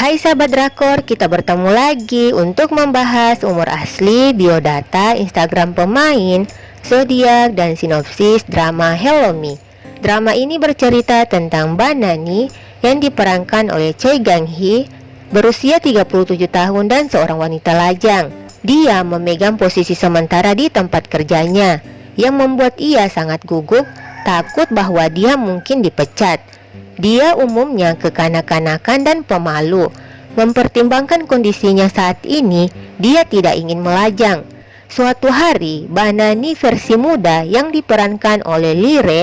Hai sahabat drakor, kita bertemu lagi untuk membahas umur asli, biodata, Instagram pemain, zodiak, dan sinopsis drama Hello Me. Drama ini bercerita tentang Banani yang diperankan oleh Choi Gang Hee, berusia 37 tahun dan seorang wanita lajang. Dia memegang posisi sementara di tempat kerjanya, yang membuat ia sangat gugup, takut bahwa dia mungkin dipecat. Dia umumnya kekanak-kanakan dan pemalu. Mempertimbangkan kondisinya saat ini, dia tidak ingin melajang. Suatu hari, Banani versi muda yang diperankan oleh Lire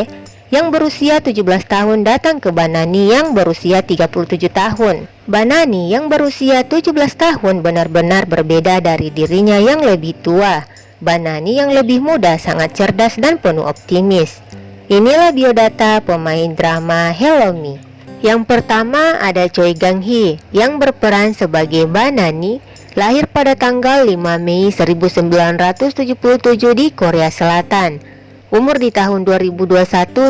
yang berusia 17 tahun datang ke Banani yang berusia 37 tahun. Banani yang berusia 17 tahun benar-benar berbeda dari dirinya yang lebih tua. Banani yang lebih muda sangat cerdas dan penuh optimis. Inilah biodata pemain drama Hello Me. Yang pertama ada Choi Gang Hee yang berperan sebagai Banani, lahir pada tanggal 5 Mei 1977 di Korea Selatan. Umur di tahun 2021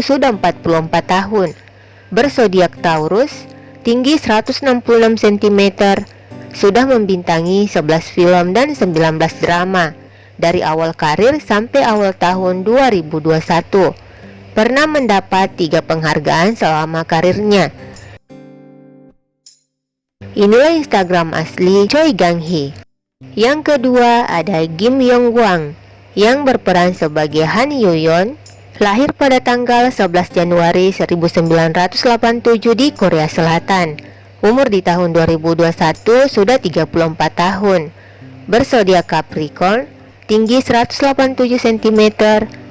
sudah 44 tahun. Bersodiak Taurus, tinggi 166 cm, sudah membintangi 11 film dan 19 drama dari awal karir sampai awal tahun 2021 pernah mendapat tiga penghargaan selama karirnya. Inilah Instagram asli Choi Gang Hee. Yang kedua ada Kim Yong Gwang yang berperan sebagai Han Yoyon, lahir pada tanggal 11 Januari 1987 di Korea Selatan. Umur di tahun 2021 sudah 34 tahun. Bersodiak Capricorn, tinggi 187 cm,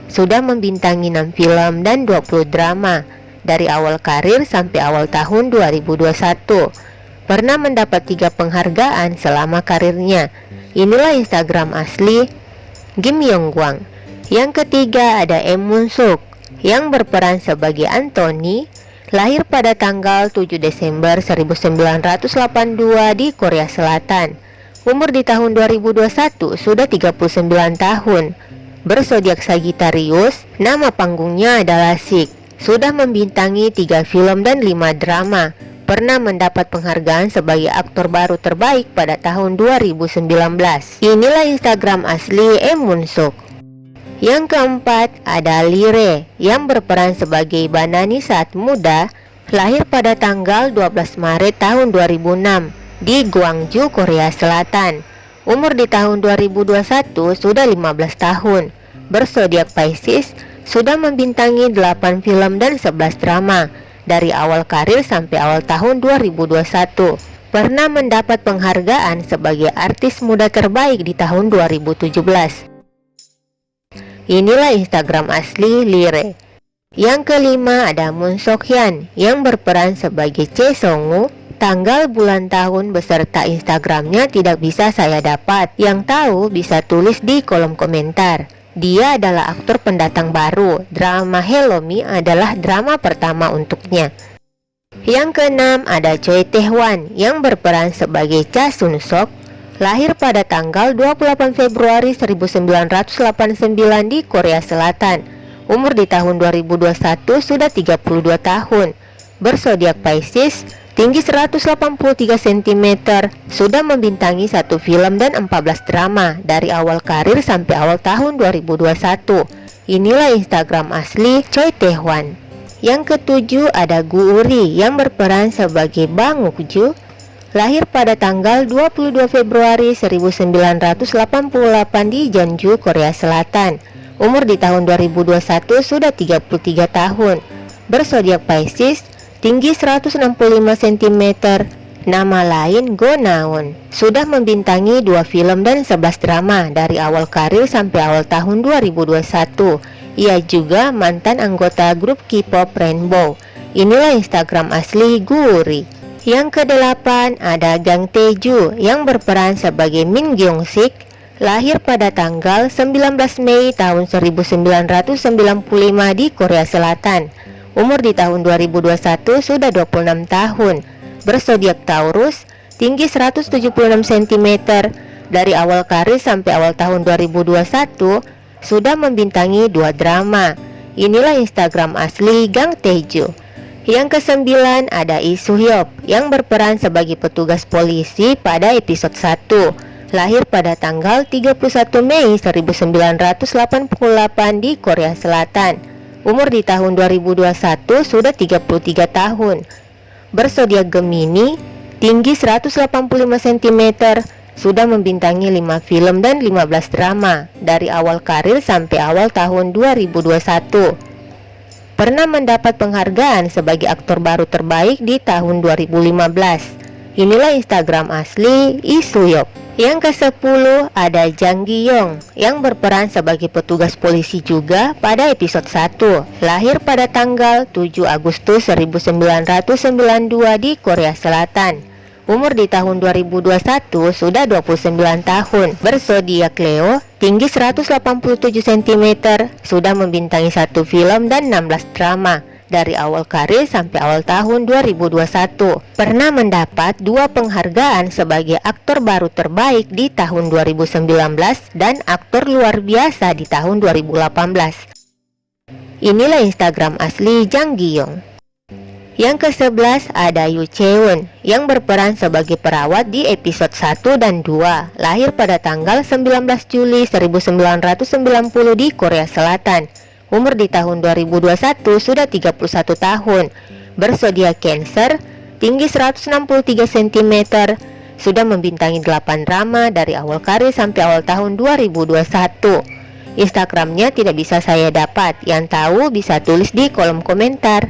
sudah membintangi 6 film dan 20 drama dari awal karir sampai awal tahun 2021. Pernah mendapat tiga penghargaan selama karirnya. Inilah Instagram asli Kim Yong Gwang. Yang ketiga ada Em Moon Suk yang berperan sebagai Anthony, lahir pada tanggal 7 Desember 1982 di Korea Selatan. Umur di tahun 2021 sudah 39 tahun bersodiak Sagittarius, nama panggungnya adalah Sik. Sudah membintangi tiga film dan lima drama. Pernah mendapat penghargaan sebagai aktor baru terbaik pada tahun 2019. Inilah Instagram asli Emun Suk. Yang keempat ada Lire yang berperan sebagai Banani saat muda, lahir pada tanggal 12 Maret tahun 2006 di Gwangju, Korea Selatan. Umur di tahun 2021 sudah 15 tahun. Bersodiak Pisces sudah membintangi 8 film dan 11 drama dari awal karir sampai awal tahun 2021. Pernah mendapat penghargaan sebagai artis muda terbaik di tahun 2017. Inilah Instagram asli Lire. Yang kelima ada Moon Hyun yang berperan sebagai Che Songu Tanggal, bulan, tahun beserta Instagramnya tidak bisa saya dapat. Yang tahu bisa tulis di kolom komentar. Dia adalah aktor pendatang baru. Drama Hello Me adalah drama pertama untuknya. Yang keenam ada Choi Tae-hwan yang berperan sebagai Cha Sun Sok lahir pada tanggal 28 Februari 1989 di Korea Selatan. Umur di tahun 2021 sudah 32 tahun. Bersodiak Pisces, tinggi 183 cm, sudah membintangi satu film dan 14 drama dari awal karir sampai awal tahun 2021. Inilah Instagram asli Choi Tae-hwan. Yang ketujuh ada Gu Uri yang berperan sebagai Bang Ukju, lahir pada tanggal 22 Februari 1988 di Jeonju, Korea Selatan. Umur di tahun 2021 sudah 33 tahun. Bersodiak Pisces, tinggi 165 cm, nama lain Go Naon. Sudah membintangi dua film dan 11 drama dari awal karir sampai awal tahun 2021. Ia juga mantan anggota grup K-pop Rainbow. Inilah Instagram asli Guri. Yang kedelapan ada Gang Taeju yang berperan sebagai Min Gyeong Sik lahir pada tanggal 19 Mei tahun 1995 di Korea Selatan. Umur di tahun 2021 sudah 26 tahun. Bersodiak Taurus, tinggi 176 cm. Dari awal karir sampai awal tahun 2021 sudah membintangi dua drama. Inilah Instagram asli Gang Tejo. Yang kesembilan ada Lee Suhyop yang berperan sebagai petugas polisi pada episode 1 Lahir pada tanggal 31 Mei 1988 di Korea Selatan Umur di tahun 2021 sudah 33 tahun Bersodiak Gemini Tinggi 185 cm Sudah membintangi 5 film dan 15 drama Dari awal karir sampai awal tahun 2021 pernah mendapat penghargaan sebagai aktor baru terbaik di tahun 2015. Inilah Instagram asli Isuyop. Yang ke-10 ada Jang Gi-yong yang berperan sebagai petugas polisi juga pada episode 1. Lahir pada tanggal 7 Agustus 1992 di Korea Selatan. Umur di tahun 2021 sudah 29 tahun Bersodiak Leo Tinggi 187 cm Sudah membintangi satu film dan 16 drama dari awal karir sampai awal tahun 2021 Pernah mendapat dua penghargaan sebagai aktor baru terbaik di tahun 2019 Dan aktor luar biasa di tahun 2018 Inilah Instagram asli Jang Giyong. Yang ke-11 ada Yu Cheon yang berperan sebagai perawat di episode 1 dan 2 Lahir pada tanggal 19 Juli 1990 di Korea Selatan Umur di tahun 2021 sudah 31 tahun. Bersedia Cancer Tinggi 163 cm Sudah membintangi 8 drama dari awal karir sampai awal tahun 2021 Instagramnya tidak bisa saya dapat. Yang tahu bisa tulis di kolom komentar.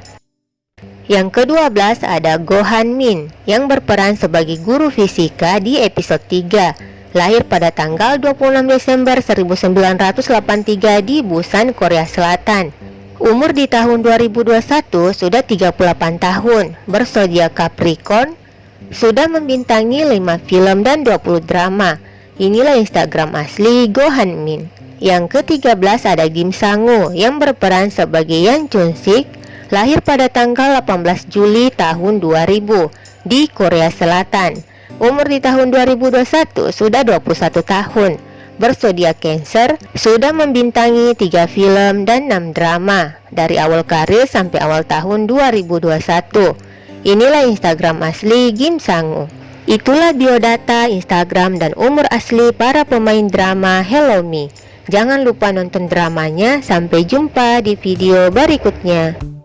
Yang ke-12 ada Gohan Min yang berperan sebagai guru fisika di episode 3 Lahir pada tanggal 26 Desember 1983 di Busan, Korea Selatan. Umur di tahun 2021 sudah 38 tahun. Bersodiak Capricorn Sudah membintangi 5 film dan 20 drama. Inilah Instagram asli Gohan Min. Yang ke-13 ada Kim Sangu yang berperan sebagai Yang Chun Sik lahir pada tanggal 18 Juli tahun 2000 di Korea Selatan. Umur di tahun 2021 sudah 21 tahun. Bersodiak Cancer, sudah membintangi 3 film dan 6 drama dari awal karir sampai awal tahun 2021. Inilah Instagram asli Kim Sangu. Itulah biodata, Instagram, dan umur asli para pemain drama Hello Me. Jangan lupa nonton dramanya. Sampai jumpa di video berikutnya.